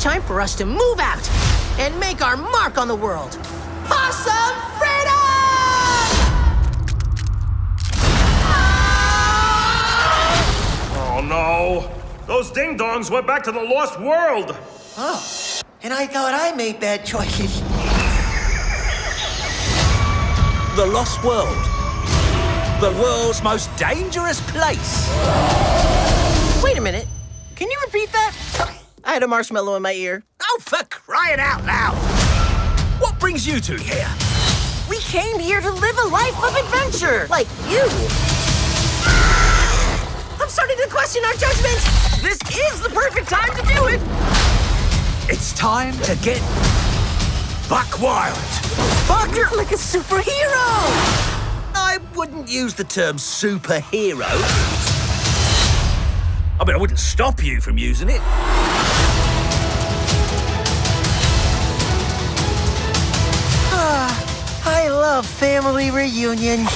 it's time for us to move out and make our mark on the world. Possum freedom! Oh no! Those ding dongs went back to the lost world! Oh, and I thought I made bad choices. The Lost World. The world's most dangerous place. Wait a minute. I had a marshmallow in my ear. Oh, for crying out loud! What brings you two here? We came here to live a life of adventure, like you. I'm starting to question our judgment. This is the perfect time to do it. It's time to get buck wild. Buck, you're like a superhero. I wouldn't use the term superhero. I mean, I wouldn't stop you from using it. Love family reunions.